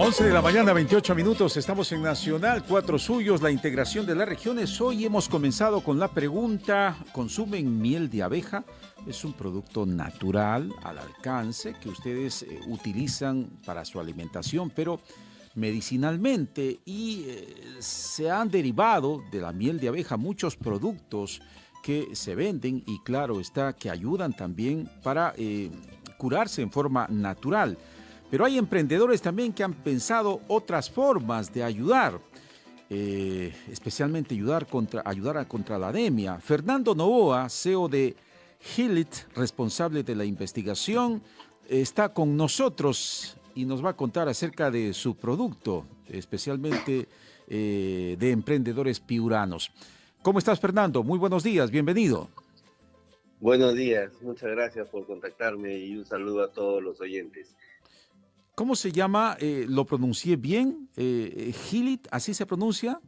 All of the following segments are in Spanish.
11 de la mañana, 28 minutos. Estamos en Nacional, cuatro suyos, la integración de las regiones. Hoy hemos comenzado con la pregunta, ¿consumen miel de abeja? Es un producto natural, al alcance, que ustedes eh, utilizan para su alimentación, pero medicinalmente y eh, se han derivado de la miel de abeja muchos productos que se venden y claro está que ayudan también para eh, curarse en forma natural. Pero hay emprendedores también que han pensado otras formas de ayudar, eh, especialmente ayudar, contra, ayudar a, contra la anemia. Fernando Novoa, CEO de Hilit, responsable de la investigación, está con nosotros y nos va a contar acerca de su producto, especialmente eh, de emprendedores piuranos. ¿Cómo estás, Fernando? Muy buenos días, bienvenido. Buenos días, muchas gracias por contactarme y un saludo a todos los oyentes. ¿Cómo se llama? Eh, ¿Lo pronuncié bien? Eh, ¿Gilit? ¿Así se pronuncia?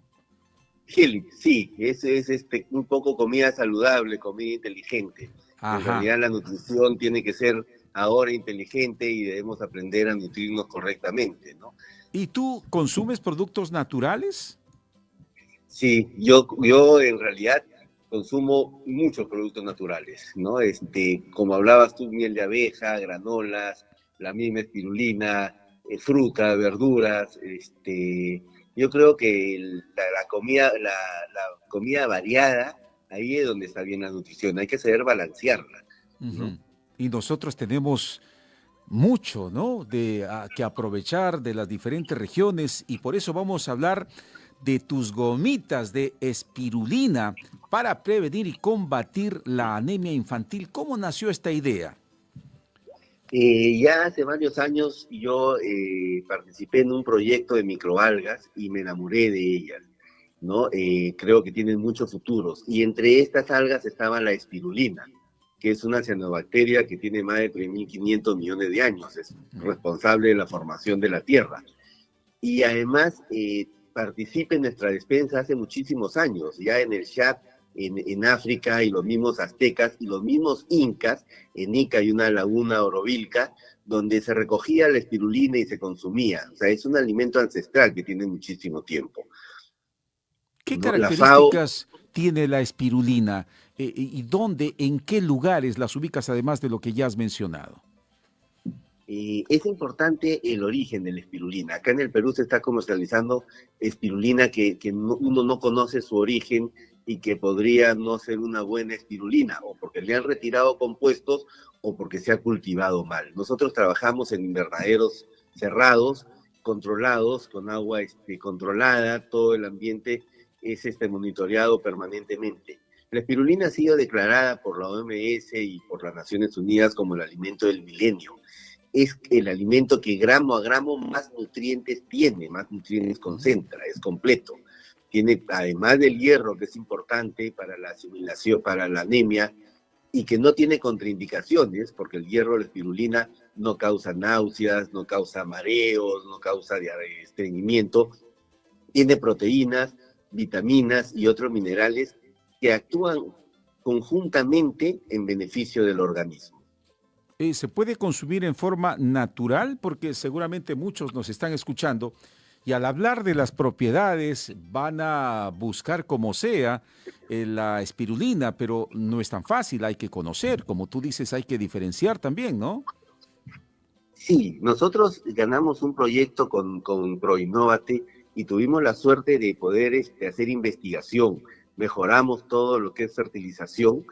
Gilit, sí. Es, es este, un poco comida saludable, comida inteligente. En realidad la nutrición tiene que ser ahora inteligente y debemos aprender a nutrirnos correctamente, ¿no? ¿Y tú consumes productos naturales? Sí, yo, yo en realidad consumo muchos productos naturales, ¿no? Este, como hablabas tú, miel de abeja, granolas, la misma espirulina, eh, fruta, verduras, este, yo creo que la, comida, la, comida variada, ahí es donde está bien la nutrición, hay que saber balancearla. Y nosotros tenemos mucho, ¿no? De que aprovechar de las diferentes regiones y por eso vamos a hablar de tus gomitas de espirulina para prevenir y combatir la anemia infantil. ¿Cómo nació esta idea? Eh, ya hace varios años yo eh, participé en un proyecto de microalgas y me enamoré de ellas, ¿no? Eh, creo que tienen muchos futuros. Y entre estas algas estaba la espirulina, que es una cianobacteria que tiene más de 3.500 millones de años, es responsable de la formación de la Tierra. Y además participa en nuestra despensa hace muchísimos años, ya en el chat en, África y los mismos aztecas y los mismos incas, en Ica hay una laguna orovilca, donde se recogía la espirulina y se consumía. O sea, es un alimento ancestral que tiene muchísimo tiempo. ¿Qué características tiene la espirulina? Eh, eh, ¿Y dónde, en qué lugares las ubicas además de lo que ya has mencionado? Eh, es importante el origen de la espirulina. Acá en el Perú se está comercializando espirulina que, uno no conoce su origen y que podría no ser una buena espirulina, o porque le han retirado compuestos o porque se ha cultivado mal. Nosotros trabajamos en invernaderos cerrados, controlados, con agua este, controlada, todo el ambiente es este, monitoreado permanentemente. La espirulina ha sido declarada por la OMS y por las Naciones Unidas como el alimento del milenio. Es el alimento que gramo a gramo más nutrientes tiene, más nutrientes concentra, es completo tiene, además del hierro, que es importante para la asimilación, para la anemia, y que no tiene contraindicaciones, porque el hierro, la espirulina, no causa náuseas, no causa mareos, no causa estreñimiento, tiene proteínas, vitaminas y otros minerales que actúan conjuntamente en beneficio del organismo. Eh, ¿Se puede consumir en forma natural? Porque seguramente muchos nos están escuchando y al hablar de las propiedades van a buscar como sea eh, la espirulina, pero no es tan fácil, hay que conocer, como tú dices, hay que diferenciar también, ¿no? Sí, nosotros ganamos un proyecto con, con ProInnovate y tuvimos la suerte de poder este, hacer investigación. Mejoramos todo lo que es fertilización,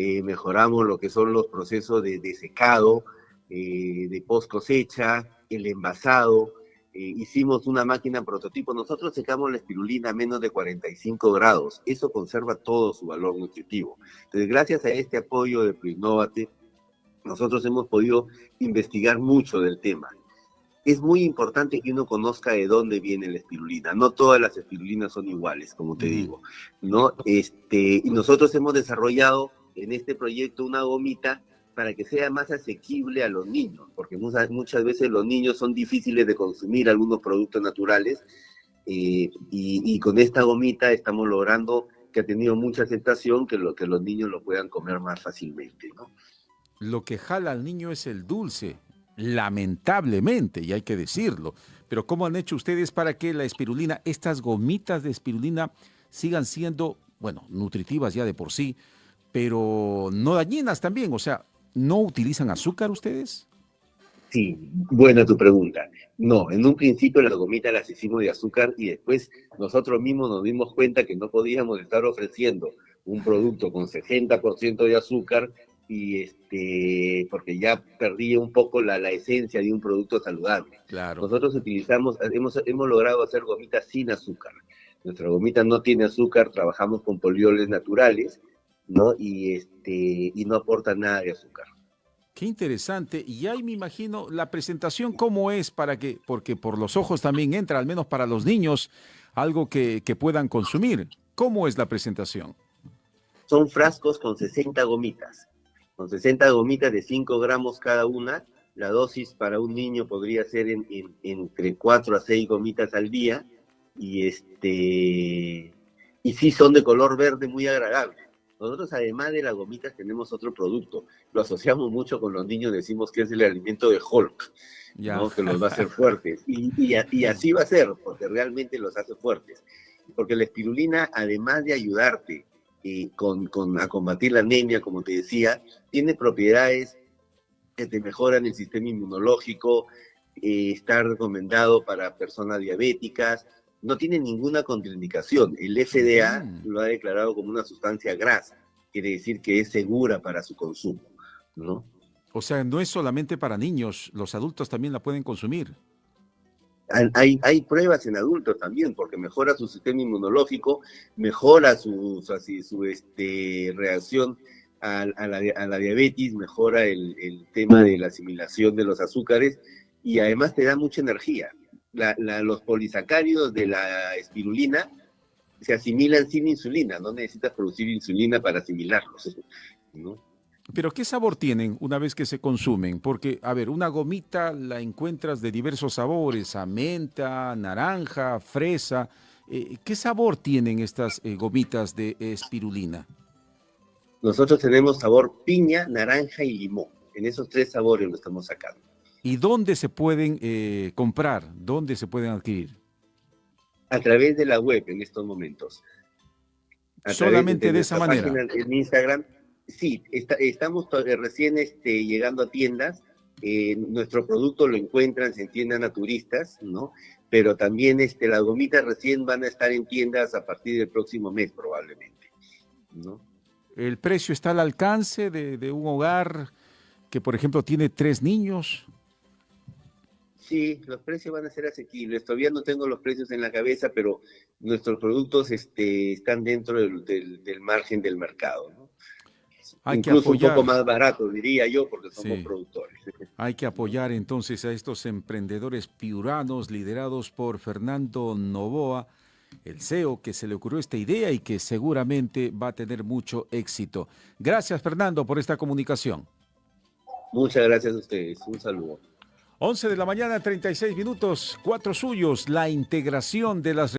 eh, mejoramos lo que son los procesos de, secado, eh, de post cosecha, el envasado, eh, hicimos una máquina prototipo, nosotros secamos la espirulina a menos de 45 grados. Eso conserva todo su valor nutritivo. Entonces, gracias a este apoyo de Proinnovate, nosotros hemos podido investigar mucho del tema. Es muy importante que uno conozca de dónde viene la espirulina. No todas las espirulinas son iguales, como te digo. ¿no? Este, y nosotros hemos desarrollado en este proyecto una gomita para que sea más asequible a los niños, porque muchas, veces los niños son difíciles de consumir algunos productos naturales eh, y, con esta gomita estamos logrando que ha tenido mucha aceptación, que los niños lo puedan comer más fácilmente. ¿no? Lo que jala al niño es el dulce, lamentablemente, y hay que decirlo. Pero ¿cómo han hecho ustedes para que la espirulina, estas gomitas de espirulina, sigan siendo, bueno, nutritivas ya de por sí, pero no dañinas también? O sea, ¿no utilizan azúcar ustedes? Sí, buena tu pregunta. No, en un principio las gomitas las hicimos de azúcar y después nosotros mismos nos dimos cuenta que no podíamos estar ofreciendo un producto con 60% de azúcar y este porque ya perdía un poco la, la esencia de un producto saludable. Claro. Nosotros utilizamos, hemos, hemos logrado hacer gomitas sin azúcar. Nuestra gomita no tiene azúcar, trabajamos con polioles naturales, ¿no? Y este y no aporta nada de azúcar. Qué interesante. Y ahí me imagino la presentación cómo es para que, porque por los ojos también entra, al menos para los niños, algo que, que puedan consumir. ¿Cómo es la presentación? Son frascos con 60 gomitas con 60 gomitas de 5 gramos cada una. La dosis para un niño podría ser en, en, entre 4 a 6 gomitas al día. Y este y sí son de color verde muy agradable. Nosotros además de las gomitas tenemos otro producto. Lo asociamos mucho con los niños, decimos que es el alimento de Hulk, ¿no? que los va a hacer fuertes. Y, y, y así va a ser, porque realmente los hace fuertes. Porque la espirulina, además de ayudarte eh, con, con, a combatir la anemia, como te decía, tiene propiedades que te mejoran el sistema inmunológico, eh, está recomendado para personas diabéticas, no tiene ninguna contraindicación. El FDA mm. lo ha declarado como una sustancia grasa, quiere decir que es segura para su consumo, ¿no? O sea, no es solamente para niños, los adultos también la pueden consumir. Hay, hay pruebas en adultos también, porque mejora su sistema inmunológico, mejora su, su, su este, reacción a, a, la, a, la, diabetes, mejora el, el, tema de la asimilación de los azúcares y además te da mucha energía. La, la, los polisacáridos de la espirulina se asimilan sin insulina, no necesitas producir insulina para asimilarlos. ¿no? Pero ¿qué sabor tienen una vez que se consumen? Porque, a ver, una gomita la encuentras de diversos sabores, a menta, naranja, fresa. Eh, ¿Qué sabor tienen estas eh, gomitas de espirulina? Nosotros tenemos sabor piña, naranja y limón. En esos tres sabores lo estamos sacando. ¿Y dónde se pueden eh, comprar? ¿Dónde se pueden adquirir? A través de la web en estos momentos. A Solamente de, de, de esa manera. En Instagram sí, está, estamos recién este, llegando a tiendas. Eh, nuestro producto lo encuentran en tiendas naturistas, ¿no? Pero también este, las gomitas recién van a estar en tiendas a partir del próximo mes probablemente, ¿no? ¿El precio está al alcance de, de un hogar que, por ejemplo, tiene tres niños? Sí, los precios van a ser asequibles. Todavía no tengo los precios en la cabeza, pero nuestros productos este, están dentro del, del, del margen del mercado. ¿no? Hay Incluso que apoyar. un poco más barato, diría yo, porque somos sí. productores. Hay que apoyar entonces a estos emprendedores piuranos liderados por Fernando Novoa, el CEO que se le ocurrió esta idea y que seguramente va a tener mucho éxito. Gracias, Fernando, por esta comunicación. Muchas gracias a ustedes. Un saludo. 11 de la mañana, 36 minutos, cuatro suyos, la integración de las